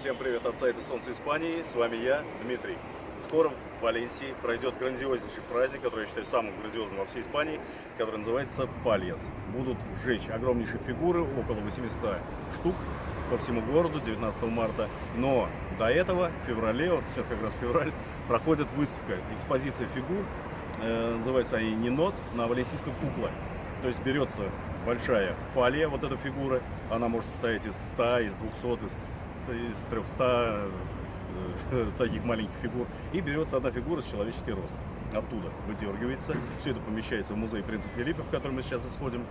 Всем привет от сайта Солнце Испании. С вами я, Дмитрий. Скоро в Валенсии пройдет грандиознейший праздник, который я считаю самым грандиозным во всей Испании, который называется Пальяс. Будут жечь огромнейшие фигуры, около 800 штук по всему городу 19 марта. Но до этого, в феврале, вот сейчас как раз февраль, проходит выставка, экспозиция фигур. Э, называются они «Нинот» на валенсийском кукла. То есть берется большая фалия, вот эта фигура, она может состоять из 100, из 200, из, из 300 э, таких маленьких фигур. И берется одна фигура с человеческий рост. Оттуда выдергивается. Все это помещается в музей принца Филиппа, в который мы сейчас исходим.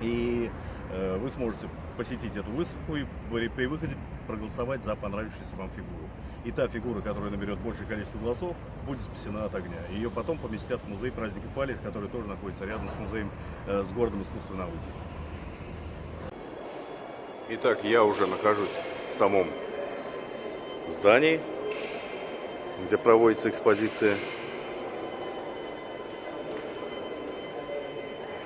И э, вы сможете посетить эту выставку и при выходе проголосовать за понравившуюся вам фигуру. И та фигура, которая наберет большее количество голосов, будет спасена от огня. Ее потом поместят в музей праздника Фалис, который тоже находится рядом с музеем, э, с городом искусства и науки. Итак, я уже нахожусь в самом здании, где проводится экспозиция.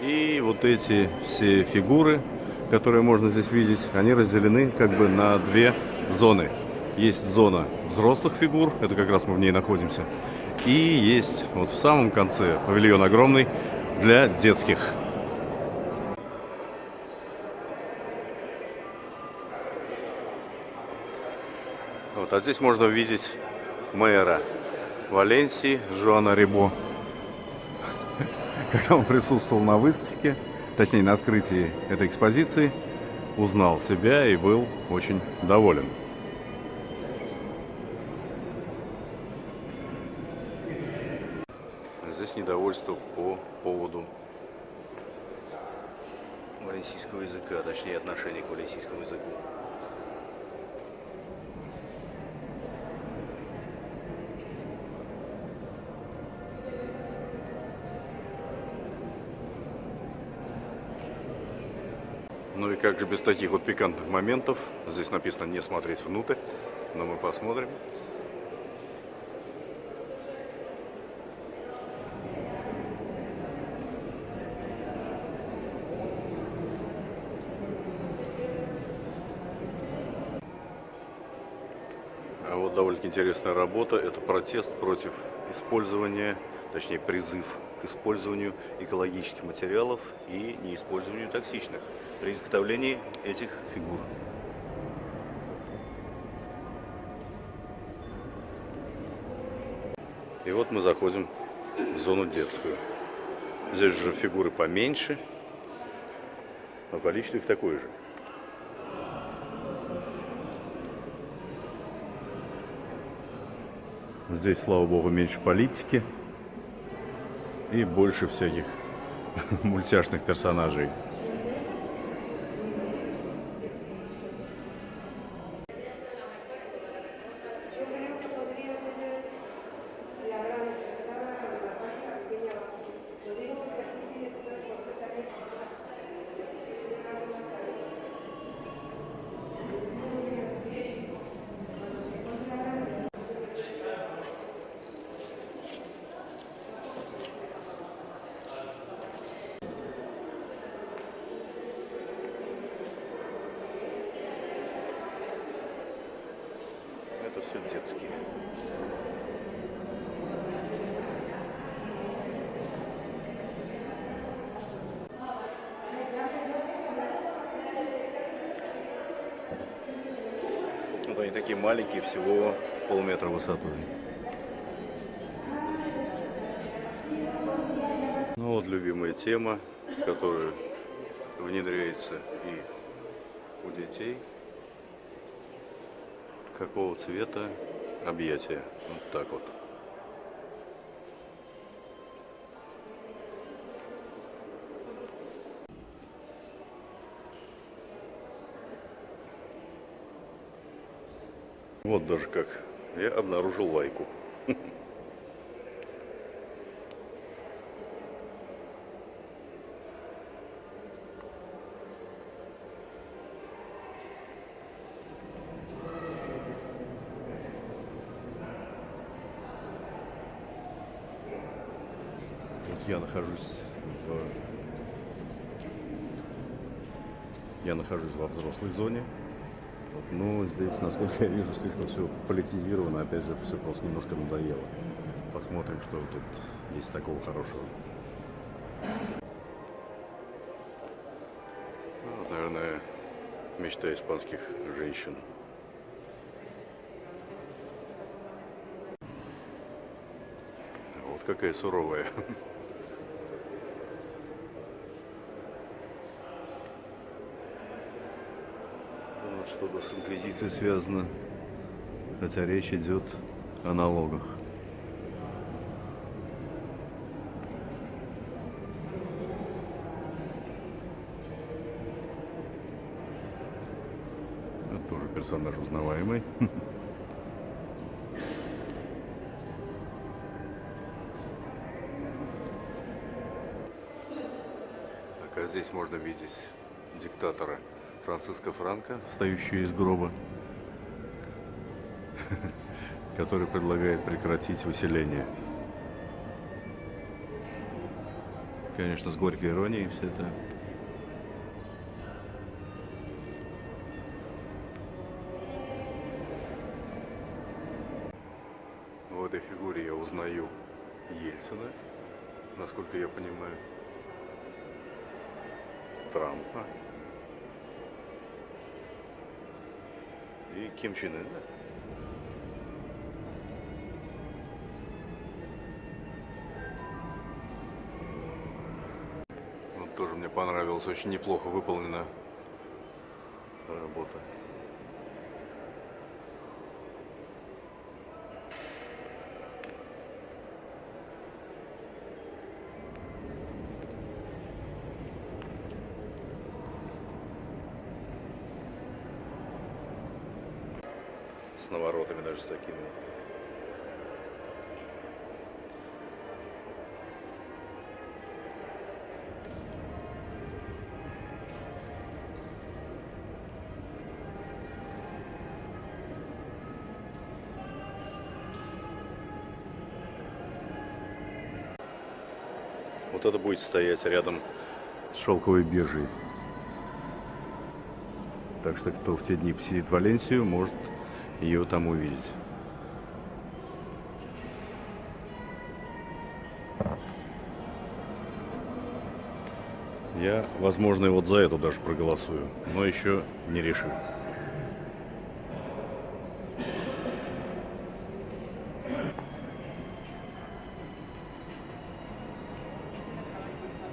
И вот эти все фигуры, которые можно здесь видеть, они разделены как бы на две зоны. Есть зона взрослых фигур, это как раз мы в ней находимся. И есть вот в самом конце павильон огромный для детских. Вот, а здесь можно увидеть мэра Валенсии Жоана Рибо. Когда он присутствовал на выставке, точнее на открытии этой экспозиции, узнал себя и был очень доволен. Здесь недовольство по поводу валенсийского языка, точнее отношения к валенсийскому языку. Ну и как же без таких вот пикантных моментов. Здесь написано не смотреть внутрь, но мы посмотрим. А вот довольно интересная работа. Это протест против использования, точнее призыв к использованию экологических материалов и неиспользованию токсичных при изготовлении этих фигур. И вот мы заходим в зону детскую. Здесь же фигуры поменьше, но количество их такое же. Здесь, слава богу, меньше политики и больше всяких мультяшных персонажей. Детские. Вот они такие маленькие, всего полметра высотой. Ну вот любимая тема, которая внедряется и у детей какого цвета объятия. Вот так вот. Вот даже как. Я обнаружил лайку. я нахожусь в... Я нахожусь во взрослой зоне. Но здесь, насколько я вижу, слишком все политизировано. Опять же, это все просто немножко надоело. Посмотрим, что тут есть такого хорошего. Ну, наверное, мечта испанских женщин. Вот какая суровая. Вот Что-то с инквизицией связано, хотя речь идет о налогах. Это тоже персонаж узнаваемый. Так, а здесь можно видеть диктатора Франциско Франко, встающего из гроба, который предлагает прекратить выселение. Конечно, с горькой иронией все это. В этой фигуре я узнаю Ельцина, насколько я понимаю. Трампа. И Ким Чен Ына. Вот тоже мне понравилось, очень неплохо выполнена работа. С наворотами даже с такими. Вот это будет стоять рядом с шелковой биржей. Так что кто в те дни посетит Валенсию, может ее там увидеть. Я, возможно, и вот за эту даже проголосую, но еще не решил.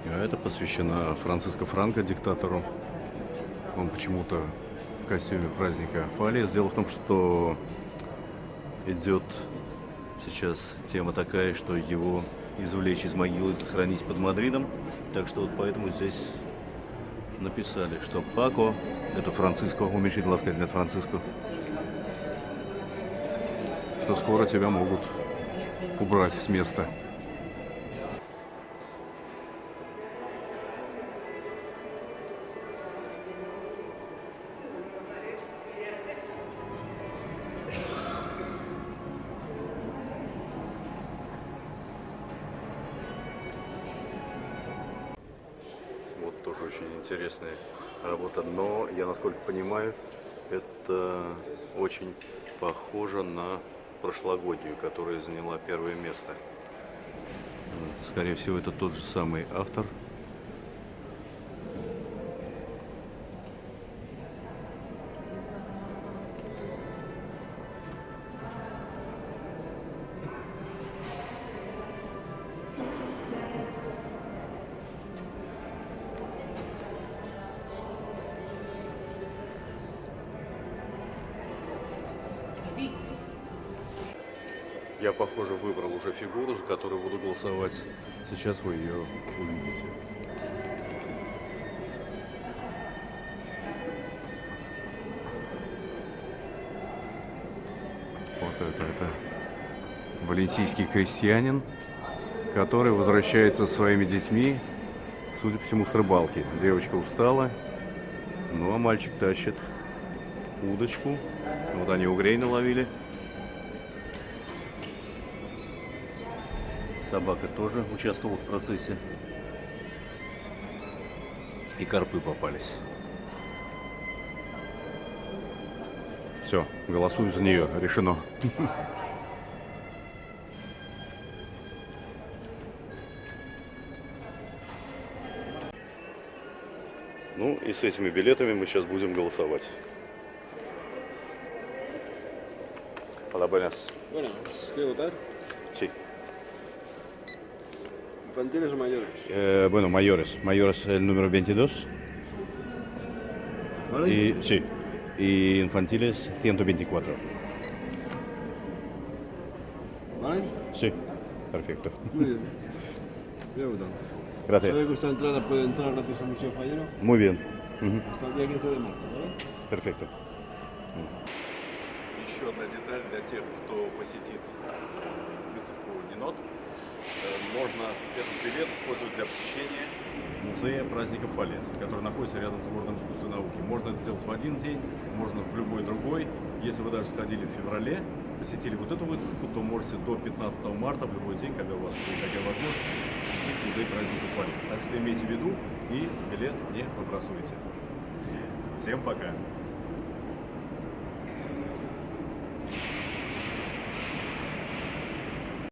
А это посвящено Франциско Франко, диктатору. Он почему-то костюме праздника Фалия. Дело в том, что идет сейчас тема такая, что его извлечь из могилы и захоронить под Мадридом. Так что вот поэтому здесь написали, что Пако, это Франциско, уменьшительно сказать, нет Франциско, что скоро тебя могут убрать с места. Интересная работа, но я насколько понимаю, это очень похоже на прошлогоднюю, которая заняла первое место. Скорее всего, это тот же самый автор. Я, похоже, выбрал уже фигуру, за которую буду голосовать. Сейчас вы ее увидите. Вот это, это валенсийский крестьянин, который возвращается со своими детьми, судя по всему, с рыбалки. Девочка устала, ну а мальчик тащит удочку. Вот они угрей наловили. Собака тоже участвовала в процессе. И карпы попались. Все, голосую за нее. Решено. Ну и с этими билетами мы сейчас будем голосовать. Hola, buenas. ¿quiere votar? Sí. ¿Infantiles o mayores? Eh, bueno, mayores. Mayores el número 22. ¿Vale? Y, sí. Y infantiles 124. ¿Vale? Sí. Perfecto. Muy bien. Voy a votar. Gracias. ¿Sabe que esta entrada puede entrar gracias al Museo Fallero? Muy bien. Ujú. Hasta el día 15 de marzo, ¿vale? Perfecto. Еще одна деталь для тех, кто посетит выставку Нинот. Можно этот билет использовать для посещения музея праздника Фалес, который находится рядом с городом искусства и науки. Можно это сделать в один день, можно в любой другой. Если вы даже сходили в феврале, посетили вот эту выставку, то можете до 15 марта, в любой день, когда у вас будет такая возможность, посетить музей праздника Фалес. Так что имейте в виду и билет не выбрасывайте. Всем пока!